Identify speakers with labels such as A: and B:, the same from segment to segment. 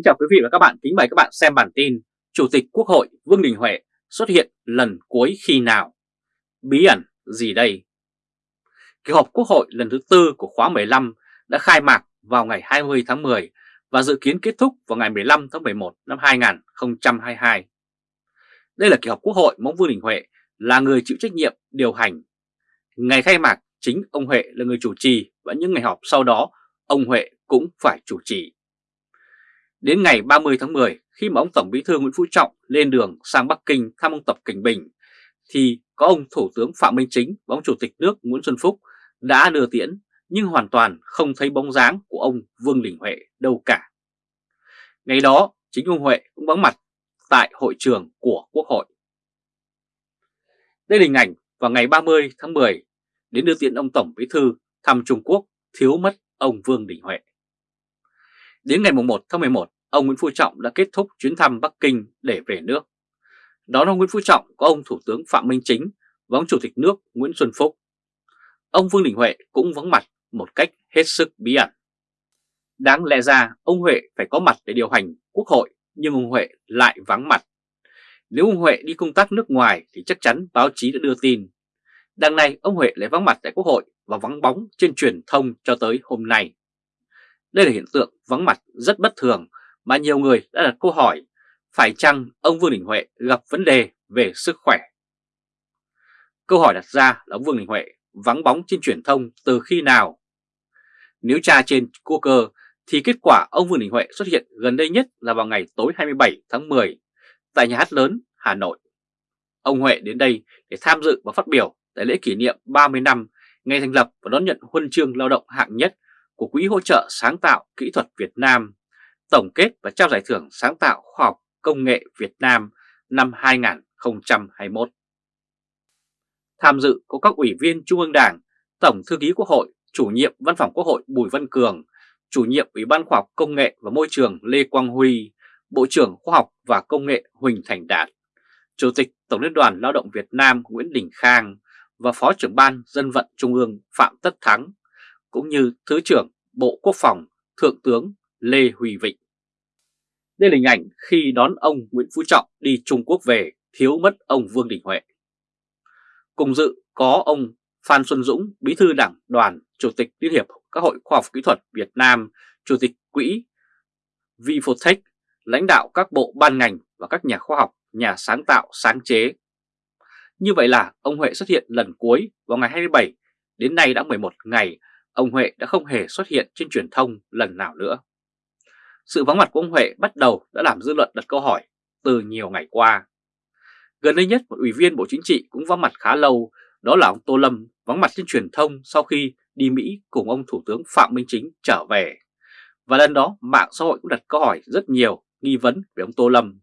A: Kính chào quý vị và các bạn, kính mời các bạn xem bản tin Chủ tịch Quốc hội Vương Đình Huệ xuất hiện lần cuối khi nào? Bí ẩn gì đây? Kỳ họp Quốc hội lần thứ tư của khóa 15 đã khai mạc vào ngày 20 tháng 10 và dự kiến kết thúc vào ngày 15 tháng 11 năm 2022. Đây là kỳ họp Quốc hội mà Vương Đình Huệ là người chịu trách nhiệm điều hành. Ngày khai mạc chính ông Huệ là người chủ trì và những ngày họp sau đó ông Huệ cũng phải chủ trì. Đến ngày 30 tháng 10, khi mà ông Tổng Bí thư Nguyễn Phú Trọng lên đường sang Bắc Kinh thăm ông Tập Cảnh Bình, thì có ông Thủ tướng Phạm Minh Chính và ông Chủ tịch nước Nguyễn Xuân Phúc đã đưa tiễn nhưng hoàn toàn không thấy bóng dáng của ông Vương Đình Huệ đâu cả. Ngày đó, chính ông Huệ cũng vắng mặt tại hội trường của Quốc hội. Đây là hình ảnh vào ngày 30 tháng 10 đến đưa tiễn ông Tổng Bí thư thăm Trung Quốc thiếu mất ông Vương Đình Huệ. Đến ngày 1 tháng 11, ông Nguyễn Phú Trọng đã kết thúc chuyến thăm Bắc Kinh để về nước. Đón ông Nguyễn Phú Trọng có ông Thủ tướng Phạm Minh Chính và ông Chủ tịch nước Nguyễn Xuân Phúc. Ông Vương Đình Huệ cũng vắng mặt một cách hết sức bí ẩn. Đáng lẽ ra ông Huệ phải có mặt để điều hành quốc hội nhưng ông Huệ lại vắng mặt. Nếu ông Huệ đi công tác nước ngoài thì chắc chắn báo chí đã đưa tin. Đằng này ông Huệ lại vắng mặt tại quốc hội và vắng bóng trên truyền thông cho tới hôm nay. Đây là hiện tượng vắng mặt rất bất thường mà nhiều người đã đặt câu hỏi, phải chăng ông Vương Đình Huệ gặp vấn đề về sức khỏe? Câu hỏi đặt ra là ông Vương Đình Huệ vắng bóng trên truyền thông từ khi nào? Nếu tra trên Google thì kết quả ông Vương Đình Huệ xuất hiện gần đây nhất là vào ngày tối 27 tháng 10 tại nhà hát lớn Hà Nội. Ông Huệ đến đây để tham dự và phát biểu tại lễ kỷ niệm 30 năm ngày thành lập và đón nhận huân chương lao động hạng nhất của Quỹ hỗ trợ sáng tạo kỹ thuật Việt Nam, tổng kết và trao giải thưởng sáng tạo khoa học công nghệ Việt Nam năm 2021. Tham dự có các ủy viên Trung ương Đảng, Tổng Thư ký Quốc hội, chủ nhiệm Văn phòng Quốc hội Bùi Văn Cường, chủ nhiệm Ủy ban Khoa học Công nghệ và Môi trường Lê Quang Huy, Bộ trưởng Khoa học và Công nghệ Huỳnh Thành Đạt, Chủ tịch Tổng Liên đoàn Lao động Việt Nam Nguyễn Đình Khang và Phó trưởng Ban Dân vận Trung ương Phạm Tất Thắng cũng như Thứ trưởng Bộ Quốc phòng Thượng tướng Lê Huy Vịnh. Đây là hình ảnh khi đón ông Nguyễn Phú Trọng đi Trung Quốc về thiếu mất ông Vương Đình Huệ. Cùng dự có ông Phan Xuân Dũng, Bí thư Đảng đoàn, Chủ tịch Liên hiệp các hội khoa học kỹ thuật Việt Nam, Chủ tịch Quỹ Vifotech, lãnh đạo các bộ ban ngành và các nhà khoa học, nhà sáng tạo sáng chế. Như vậy là ông Huệ xuất hiện lần cuối vào ngày 27, đến nay đã 11 ngày ông Huệ đã không hề xuất hiện trên truyền thông lần nào nữa. Sự vắng mặt của ông Huệ bắt đầu đã làm dư luận đặt câu hỏi từ nhiều ngày qua. Gần đây nhất một ủy viên Bộ Chính trị cũng vắng mặt khá lâu, đó là ông Tô Lâm vắng mặt trên truyền thông sau khi đi Mỹ cùng ông Thủ tướng Phạm Minh Chính trở về. Và lần đó mạng xã hội cũng đặt câu hỏi rất nhiều nghi vấn về ông Tô Lâm.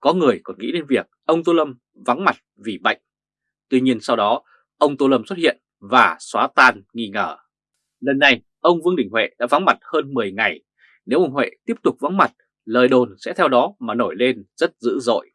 A: Có người còn nghĩ đến việc ông Tô Lâm vắng mặt vì bệnh. Tuy nhiên sau đó ông Tô Lâm xuất hiện và xóa tan nghi ngờ. Lần này, ông Vương Đình Huệ đã vắng mặt hơn 10 ngày. Nếu ông Huệ tiếp tục vắng mặt, lời đồn sẽ theo đó mà nổi lên rất dữ dội.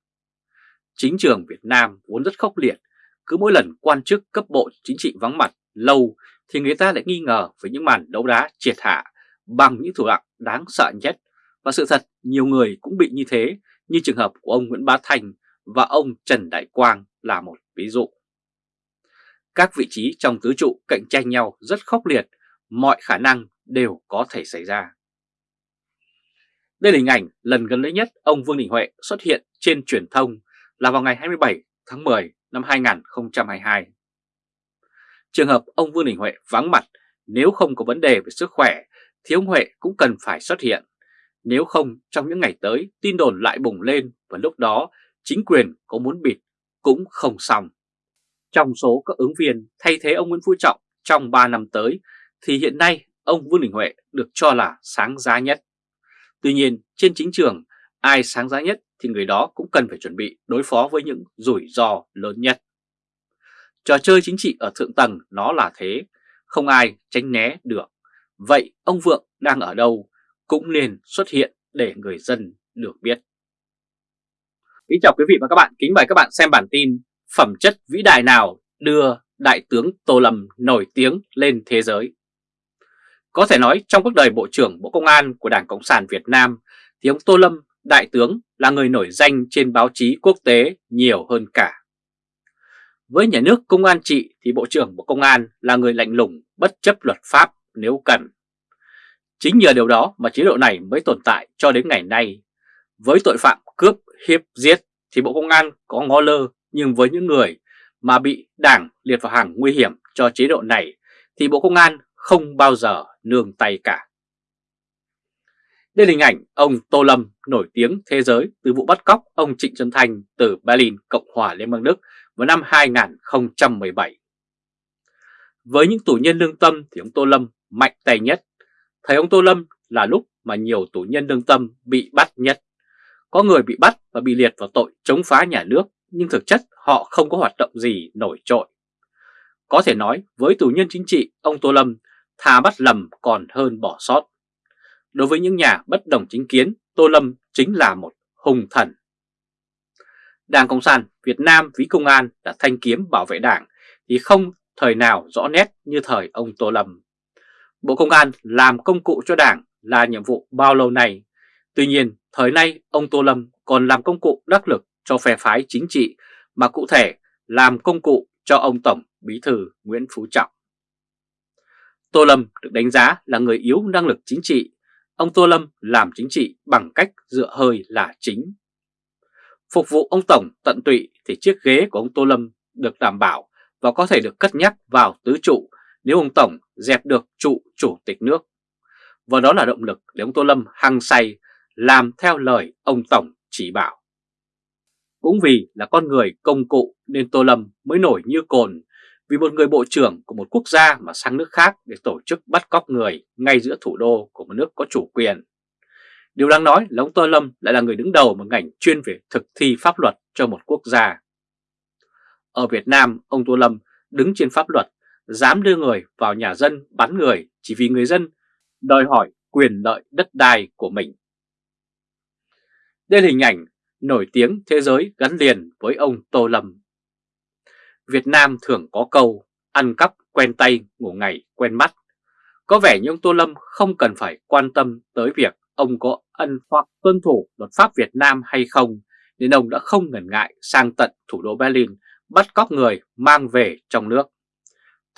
A: Chính trường Việt Nam vốn rất khốc liệt, cứ mỗi lần quan chức cấp bộ chính trị vắng mặt lâu thì người ta lại nghi ngờ về những màn đấu đá triệt hạ bằng những thủ đoạn đáng sợ nhất. Và sự thật nhiều người cũng bị như thế như trường hợp của ông Nguyễn Bá Thành và ông Trần Đại Quang là một ví dụ. Các vị trí trong tứ trụ cạnh tranh nhau rất khốc liệt mọi khả năng đều có thể xảy ra. Đây là hình ảnh lần gần đây nhất ông Vương Đình Huệ xuất hiện trên truyền thông là vào ngày 27 tháng 10 năm 2022. Trường hợp ông Vương Đình Huệ vắng mặt, nếu không có vấn đề về sức khỏe, thì ông Huệ cũng cần phải xuất hiện. Nếu không, trong những ngày tới, tin đồn lại bùng lên và lúc đó, chính quyền có muốn bịt cũng không xong. Trong số các ứng viên thay thế ông Nguyễn Phú Trọng trong 3 năm tới thì hiện nay ông Vương Đình Huệ được cho là sáng giá nhất. Tuy nhiên trên chính trường ai sáng giá nhất thì người đó cũng cần phải chuẩn bị đối phó với những rủi ro lớn nhất. Trò chơi chính trị ở thượng tầng nó là thế, không ai tránh né được. Vậy ông Vượng đang ở đâu cũng nên xuất hiện để người dân được biết. Kính chào quý vị và các bạn, kính mời các bạn xem bản tin Phẩm chất vĩ đại nào đưa Đại tướng Tô Lâm nổi tiếng lên thế giới. Có thể nói trong cuộc đời Bộ trưởng Bộ Công an của Đảng Cộng sản Việt Nam thì ông Tô Lâm, đại tướng, là người nổi danh trên báo chí quốc tế nhiều hơn cả. Với nhà nước công an trị thì Bộ trưởng Bộ Công an là người lạnh lùng bất chấp luật pháp nếu cần. Chính nhờ điều đó mà chế độ này mới tồn tại cho đến ngày nay. Với tội phạm cướp, hiếp, giết thì Bộ Công an có ngó lơ nhưng với những người mà bị đảng liệt vào hàng nguy hiểm cho chế độ này thì Bộ Công an không bao giờ nương tay cả. Đây là hình ảnh ông Tô Lâm nổi tiếng thế giới từ vụ bắt cóc ông Trịnh Xuân Thanh từ Berlin, Cộng hòa Liên bang Đức vào năm 2017. Với những tù nhân lương tâm thì ông Tô Lâm mạnh tay nhất. Thấy ông Tô Lâm là lúc mà nhiều tù nhân lương tâm bị bắt nhất. Có người bị bắt và bị liệt vào tội chống phá nhà nước nhưng thực chất họ không có hoạt động gì nổi trội. Có thể nói với tù nhân chính trị, ông Tô Lâm thà bắt lầm còn hơn bỏ sót. Đối với những nhà bất đồng chính kiến, Tô Lâm chính là một hùng thần. Đảng Cộng sản Việt Nam ví công an là thanh kiếm bảo vệ đảng thì không thời nào rõ nét như thời ông Tô Lâm. Bộ Công an làm công cụ cho đảng là nhiệm vụ bao lâu nay. Tuy nhiên, thời nay ông Tô Lâm còn làm công cụ đắc lực cho phe phái chính trị mà cụ thể làm công cụ cho ông Tổng Bí Thư Nguyễn Phú Trọng. Tô Lâm được đánh giá là người yếu năng lực chính trị. Ông Tô Lâm làm chính trị bằng cách dựa hơi là chính. Phục vụ ông Tổng tận tụy thì chiếc ghế của ông Tô Lâm được đảm bảo và có thể được cất nhắc vào tứ trụ nếu ông Tổng dẹp được trụ chủ tịch nước. Và đó là động lực để ông Tô Lâm hăng say, làm theo lời ông Tổng chỉ bảo. Cũng vì là con người công cụ nên Tô Lâm mới nổi như cồn vì một người bộ trưởng của một quốc gia mà sang nước khác để tổ chức bắt cóc người ngay giữa thủ đô của một nước có chủ quyền. Điều đáng nói là ông Tô Lâm lại là người đứng đầu một ngành chuyên về thực thi pháp luật cho một quốc gia. Ở Việt Nam, ông Tô Lâm đứng trên pháp luật, dám đưa người vào nhà dân bắn người chỉ vì người dân đòi hỏi quyền lợi đất đai của mình. Đây là hình ảnh nổi tiếng thế giới gắn liền với ông Tô Lâm. Việt Nam thường có câu ăn cắp quen tay ngủ ngày quen mắt. Có vẻ như ông Tô Lâm không cần phải quan tâm tới việc ông có ân hoặc tuân thủ luật pháp Việt Nam hay không, nên ông đã không ngần ngại sang tận thủ đô Berlin bắt cóc người mang về trong nước.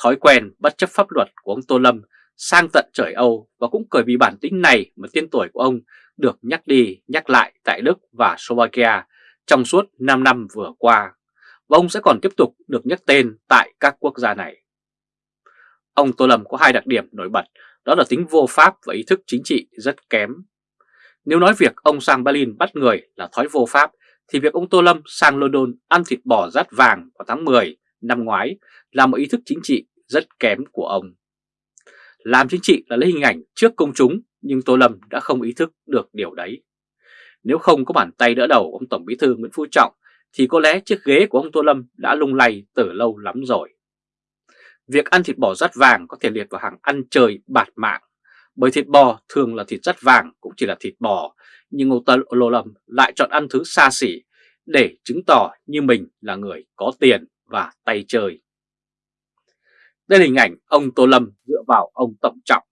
A: Thói quen bất chấp pháp luật của ông Tô Lâm sang tận trời Âu và cũng bởi vì bản tính này mà tên tuổi của ông được nhắc đi nhắc lại tại Đức và Slovakia trong suốt 5 năm vừa qua và ông sẽ còn tiếp tục được nhắc tên tại các quốc gia này. Ông Tô Lâm có hai đặc điểm nổi bật, đó là tính vô pháp và ý thức chính trị rất kém. Nếu nói việc ông sang Berlin bắt người là thói vô pháp, thì việc ông Tô Lâm sang London ăn thịt bò rát vàng vào tháng 10 năm ngoái là một ý thức chính trị rất kém của ông. Làm chính trị là lấy hình ảnh trước công chúng, nhưng Tô Lâm đã không ý thức được điều đấy. Nếu không có bàn tay đỡ đầu ông Tổng Bí thư Nguyễn Phú Trọng thì có lẽ chiếc ghế của ông Tô Lâm đã lung lay từ lâu lắm rồi. Việc ăn thịt bò rắt vàng có thể liệt vào hàng ăn chơi bạt mạng, bởi thịt bò thường là thịt rắt vàng cũng chỉ là thịt bò, nhưng ông Tô Lâm lại chọn ăn thứ xa xỉ để chứng tỏ như mình là người có tiền và tay chơi. Đây là hình ảnh ông Tô Lâm dựa vào ông Tổng Trọng.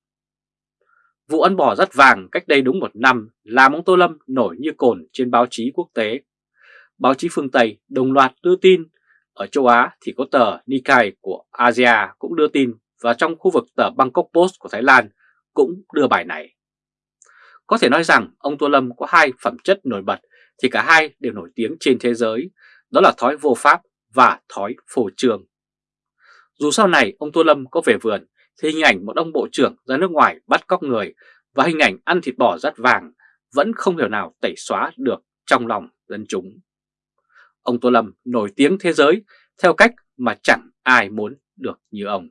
A: Vụ ăn bò rát vàng cách đây đúng một năm làm ông Tô Lâm nổi như cồn trên báo chí quốc tế báo chí phương Tây đồng loạt đưa tin. Ở châu Á thì có tờ Nikkei của Asia cũng đưa tin và trong khu vực tờ Bangkok Post của Thái Lan cũng đưa bài này. Có thể nói rằng ông Tô Lâm có hai phẩm chất nổi bật thì cả hai đều nổi tiếng trên thế giới, đó là thói vô pháp và thói phổ trường. Dù sau này ông Tô Lâm có về vườn thì hình ảnh một ông bộ trưởng ra nước ngoài bắt cóc người và hình ảnh ăn thịt bò rát vàng vẫn không thể nào tẩy xóa được trong lòng dân chúng ông Tô Lâm nổi tiếng thế giới, theo cách mà chẳng ai muốn được như ông.